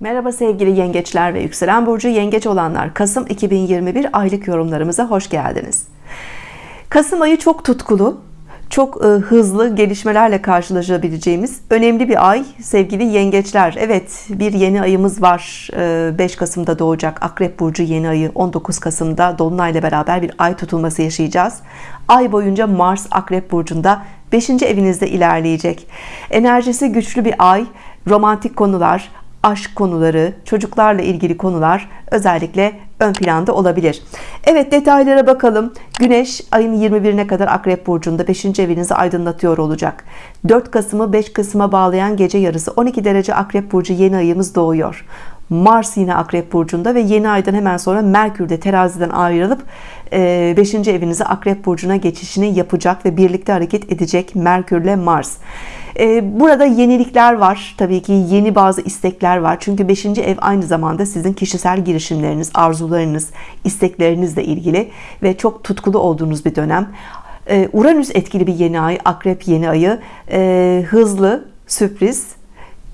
Merhaba sevgili yengeçler ve yükselen burcu. Yengeç olanlar Kasım 2021 aylık yorumlarımıza hoş geldiniz. Kasım ayı çok tutkulu çok e, hızlı gelişmelerle karşılaşabileceğimiz önemli bir ay sevgili yengeçler. Evet bir yeni ayımız var. 5 e, Kasım'da doğacak Akrep Burcu yeni ayı. 19 Kasım'da Dolunay beraber bir ay tutulması yaşayacağız. Ay boyunca Mars Akrep Burcu'nda 5. evinizde ilerleyecek. Enerjisi güçlü bir ay romantik konular aşk konuları, çocuklarla ilgili konular özellikle ön planda olabilir. Evet detaylara bakalım. Güneş ayın 21'ine kadar Akrep Burcu'nda 5. evinizi aydınlatıyor olacak. 4 Kasım'ı 5 Kasım'a bağlayan gece yarısı 12 derece Akrep Burcu yeni ayımız doğuyor. Mars yine Akrep Burcu'nda ve yeni aydan hemen sonra Merkür de teraziden ayrılıp 5. E, evinize Akrep Burcu'na geçişini yapacak ve birlikte hareket edecek Merkür ile Mars. E, burada yenilikler var. Tabii ki yeni bazı istekler var. Çünkü 5. ev aynı zamanda sizin kişisel girişimleriniz, arzularınız, isteklerinizle ilgili ve çok tutkulu olduğunuz bir dönem. E, Uranüs etkili bir yeni ay, Akrep yeni ayı. Hızlı, sürpriz,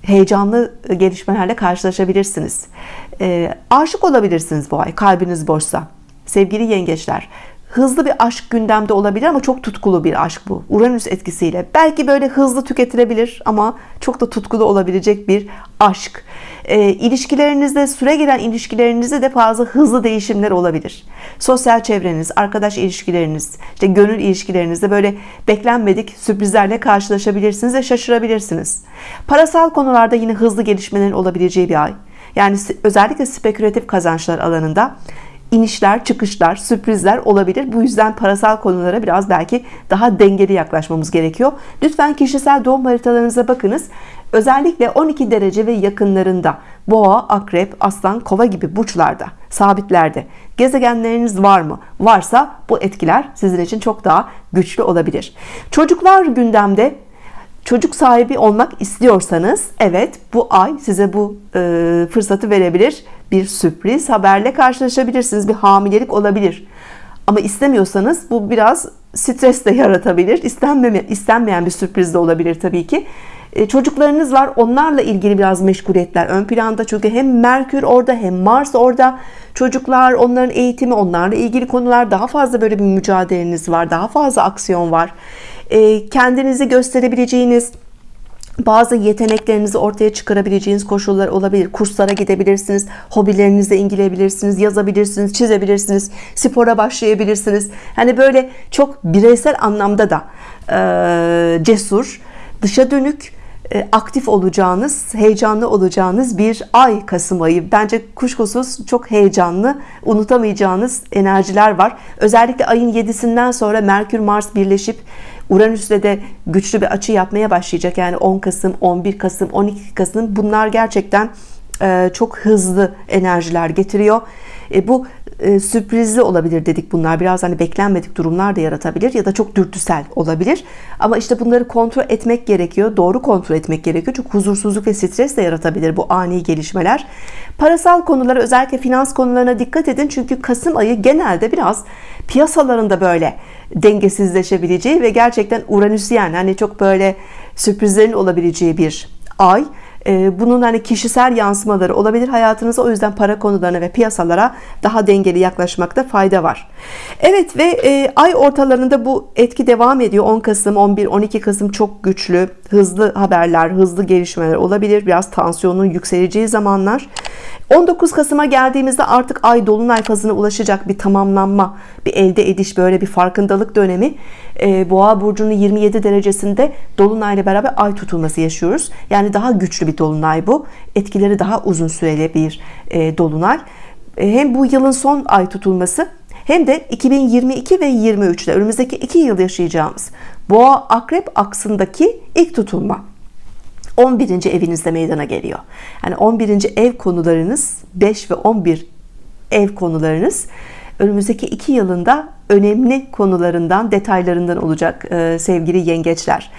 heyecanlı gelişmelerle karşılaşabilirsiniz. Aşık olabilirsiniz bu ay kalbiniz boşsa sevgili yengeçler hızlı bir aşk gündemde olabilir ama çok tutkulu bir aşk bu. Uranüs etkisiyle. Belki böyle hızlı tüketilebilir ama çok da tutkulu olabilecek bir aşk. E, ilişkilerinizde süre gelen ilişkilerinizde de fazla hızlı değişimler olabilir. Sosyal çevreniz arkadaş ilişkileriniz işte gönül ilişkilerinizde böyle beklenmedik sürprizlerle karşılaşabilirsiniz ve şaşırabilirsiniz. Parasal konularda yine hızlı gelişmelerin olabileceği bir ay. Yani özellikle spekülatif kazançlar alanında inişler çıkışlar sürprizler olabilir. Bu yüzden parasal konulara biraz belki daha dengeli yaklaşmamız gerekiyor. Lütfen kişisel doğum haritalarınıza bakınız. Özellikle 12 derece ve yakınlarında boğa akrep aslan kova gibi burçlarda sabitlerde gezegenleriniz var mı? Varsa bu etkiler sizin için çok daha güçlü olabilir. Çocuklar gündemde çocuk sahibi olmak istiyorsanız evet bu ay size bu e, fırsatı verebilir. Bir sürpriz haberle karşılaşabilirsiniz bir hamilelik olabilir. Ama istemiyorsanız bu biraz stres de yaratabilir. İstenmeme, istenmeyen bir sürpriz de olabilir Tabii ki. E, çocuklarınız var onlarla ilgili biraz meşguliyetler ön planda. Çünkü hem Merkür orada hem Mars orada. Çocuklar onların eğitimi onlarla ilgili konular. Daha fazla böyle bir mücadeleniz var daha fazla aksiyon var kendinizi gösterebileceğiniz bazı yeteneklerinizi ortaya çıkarabileceğiniz koşullar olabilir. Kurslara gidebilirsiniz hobilerinizle ilgilenebilirsiniz yazabilirsiniz çizebilirsiniz spora başlayabilirsiniz. Hani böyle çok bireysel anlamda da e, cesur dışa dönük e, aktif olacağınız heyecanlı olacağınız bir ay Kasım ayı. Bence kuşkusuz çok heyecanlı unutamayacağınız enerjiler var. Özellikle ayın 7'sinden sonra Merkür Mars birleşip Uranüs'le de güçlü bir açı yapmaya başlayacak. Yani 10 Kasım 11 Kasım 12 Kasım bunlar gerçekten e, çok hızlı enerjiler getiriyor. E, bu e, sürprizli olabilir dedik bunlar. Biraz hani beklenmedik durumlar da yaratabilir ya da çok dürtüsel olabilir. Ama işte bunları kontrol etmek gerekiyor doğru kontrol etmek gerekiyor. Çok huzursuzluk ve stres de yaratabilir bu ani gelişmeler. Parasal konulara özellikle finans konularına dikkat edin. Çünkü Kasım ayı genelde biraz piyasalarında böyle dengesizleşebileceği ve gerçekten Uranüsyen hani çok böyle sürprizlerin olabileceği bir ay. Ee, bunun hani kişisel yansımaları olabilir hayatınıza. O yüzden para konularına ve piyasalara daha dengeli yaklaşmakta fayda var. Evet ve e, ay ortalarında bu etki devam ediyor. 10 Kasım 11 12 Kasım çok güçlü hızlı haberler hızlı gelişmeler olabilir. Biraz tansiyonun yükseleceği zamanlar 19 Kasım'a geldiğimizde artık ay dolunay fazına ulaşacak bir tamamlanma bir elde ediş böyle bir farkındalık dönemi. E, boğa burcunun 27 derecesinde dolunay ile beraber ay tutulması yaşıyoruz. Yani daha güçlü bir dolunay bu. Etkileri daha uzun süreli bir e, dolunay. E, hem bu yılın son ay tutulması hem de 2022 ve 23'te önümüzdeki iki yıl yaşayacağımız boğa akrep aksındaki ilk tutulma 11. evinizde meydana geliyor. Yani 11. ev konularınız 5 ve 11 ev konularınız önümüzdeki iki yılında önemli konularından detaylarından olacak e, sevgili yengeçler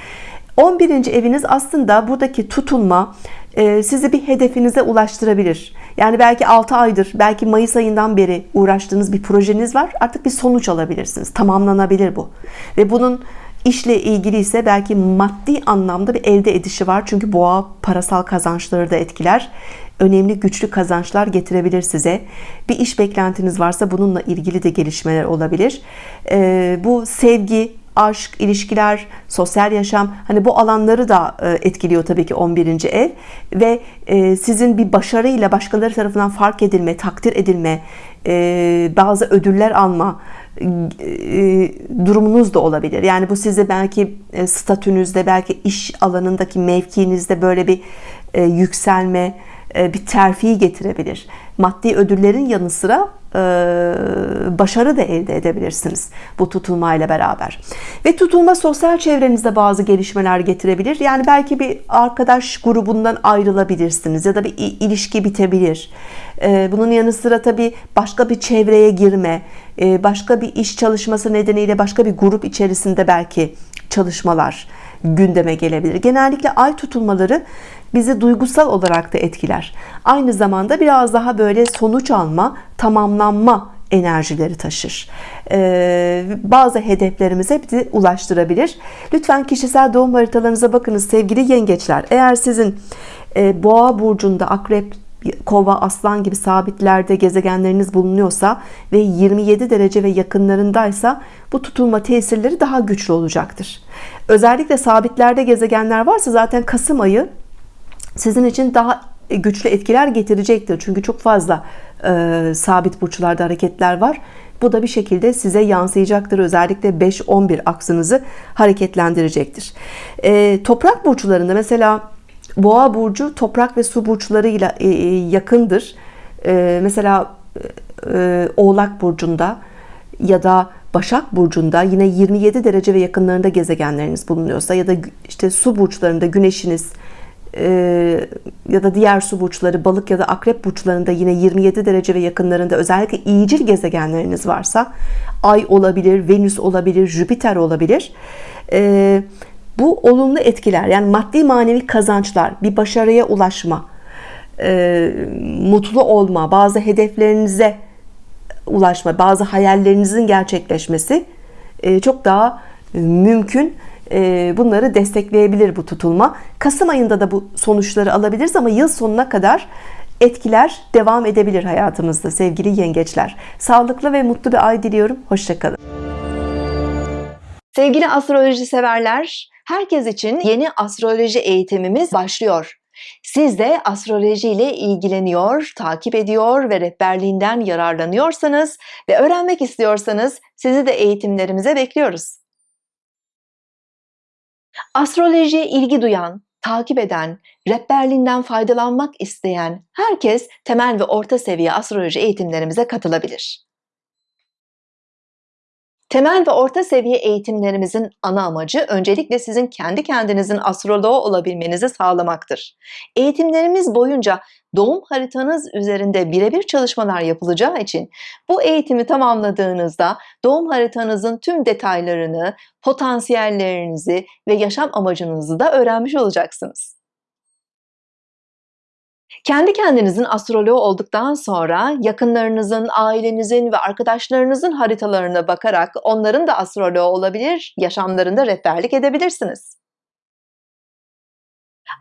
11. eviniz aslında buradaki tutulma e, sizi bir hedefinize ulaştırabilir yani belki 6 aydır belki Mayıs ayından beri uğraştığınız bir projeniz var artık bir sonuç alabilirsiniz tamamlanabilir bu ve bunun işle ilgili ise belki maddi anlamda bir elde edişi var. Çünkü boğa parasal kazançları da etkiler. Önemli güçlü kazançlar getirebilir size. Bir iş beklentiniz varsa bununla ilgili de gelişmeler olabilir. Ee, bu sevgi, aşk, ilişkiler, sosyal yaşam hani bu alanları da e, etkiliyor tabii ki 11. ev ve e, sizin bir başarıyla başkaları tarafından fark edilme, takdir edilme, e, bazı ödüller alma durumunuz da olabilir. Yani bu size belki statünüzde, belki iş alanındaki mevkiinizde böyle bir yükselme, bir terfi getirebilir. Maddi ödüllerin yanı sıra başarı da elde edebilirsiniz bu tutulmayla beraber. Ve tutulma sosyal çevrenizde bazı gelişmeler getirebilir. Yani belki bir arkadaş grubundan ayrılabilirsiniz ya da bir ilişki bitebilir. E, bunun yanı sıra tabii başka bir çevreye girme, e, başka bir iş çalışması nedeniyle başka bir grup içerisinde belki çalışmalar gündeme gelebilir. Genellikle ay tutulmaları bizi duygusal olarak da etkiler. Aynı zamanda biraz daha böyle sonuç alma, tamamlanma enerjileri taşır. Ee, bazı hedeflerimize bizi ulaştırabilir. Lütfen kişisel doğum haritalarınıza bakınız sevgili yengeçler. Eğer sizin e, boğa burcunda akrep kova, aslan gibi sabitlerde gezegenleriniz bulunuyorsa ve 27 derece ve yakınlarındaysa bu tutulma tesirleri daha güçlü olacaktır. Özellikle sabitlerde gezegenler varsa zaten Kasım ayı sizin için daha güçlü etkiler getirecektir. Çünkü çok fazla e, sabit burçlarda hareketler var. Bu da bir şekilde size yansıyacaktır. Özellikle 5-11 aksınızı hareketlendirecektir. E, toprak burçlarında mesela Boğa burcu toprak ve su burçlarıyla e, e, yakındır. E, mesela Oğlak burcunda ya da Başak burcunda yine 27 derece ve yakınlarında gezegenleriniz bulunuyorsa ya da işte su burçlarında güneşiniz ya da diğer su burçları balık ya da akrep burçlarında yine 27 derece ve yakınlarında özellikle iyicil gezegenleriniz varsa ay olabilir, venüs olabilir, jüpiter olabilir. Bu olumlu etkiler yani maddi manevi kazançlar, bir başarıya ulaşma, e, mutlu olma, bazı hedeflerinize ulaşma, bazı hayallerinizin gerçekleşmesi e, çok daha mümkün. E, bunları destekleyebilir bu tutulma. Kasım ayında da bu sonuçları alabiliriz ama yıl sonuna kadar etkiler devam edebilir hayatımızda sevgili yengeçler. Sağlıklı ve mutlu bir ay diliyorum. Hoşçakalın. Sevgili astroloji severler, herkes için yeni astroloji eğitimimiz başlıyor. Siz de astroloji ile ilgileniyor, takip ediyor ve rehberliğinden yararlanıyorsanız ve öğrenmek istiyorsanız sizi de eğitimlerimize bekliyoruz. Astrolojiye ilgi duyan, takip eden, rehberliğinden faydalanmak isteyen herkes temel ve orta seviye astroloji eğitimlerimize katılabilir. Temel ve orta seviye eğitimlerimizin ana amacı öncelikle sizin kendi kendinizin astroloğu olabilmenizi sağlamaktır. Eğitimlerimiz boyunca doğum haritanız üzerinde birebir çalışmalar yapılacağı için bu eğitimi tamamladığınızda doğum haritanızın tüm detaylarını, potansiyellerinizi ve yaşam amacınızı da öğrenmiş olacaksınız. Kendi kendinizin astroloğu olduktan sonra yakınlarınızın, ailenizin ve arkadaşlarınızın haritalarına bakarak onların da astroloğu olabilir, yaşamlarında rehberlik edebilirsiniz.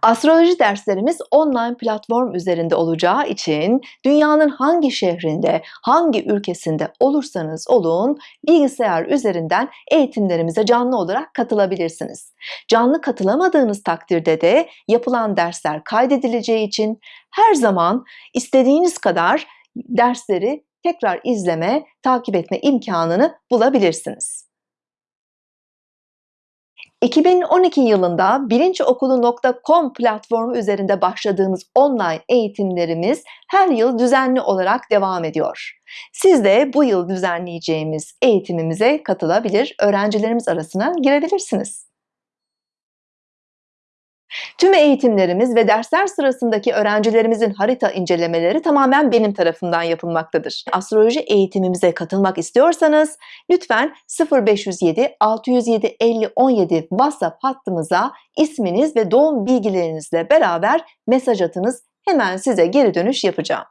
Astroloji derslerimiz online platform üzerinde olacağı için dünyanın hangi şehrinde, hangi ülkesinde olursanız olun bilgisayar üzerinden eğitimlerimize canlı olarak katılabilirsiniz. Canlı katılamadığınız takdirde de yapılan dersler kaydedileceği için her zaman istediğiniz kadar dersleri tekrar izleme, takip etme imkanını bulabilirsiniz. 2012 yılında bilinçokulu.com platformu üzerinde başladığımız online eğitimlerimiz her yıl düzenli olarak devam ediyor. Siz de bu yıl düzenleyeceğimiz eğitimimize katılabilir, öğrencilerimiz arasına girebilirsiniz. Tüm eğitimlerimiz ve dersler sırasındaki öğrencilerimizin harita incelemeleri tamamen benim tarafından yapılmaktadır. Astroloji eğitimimize katılmak istiyorsanız lütfen 0507 607 50 17 WhatsApp hattımıza isminiz ve doğum bilgilerinizle beraber mesaj atınız. Hemen size geri dönüş yapacağım.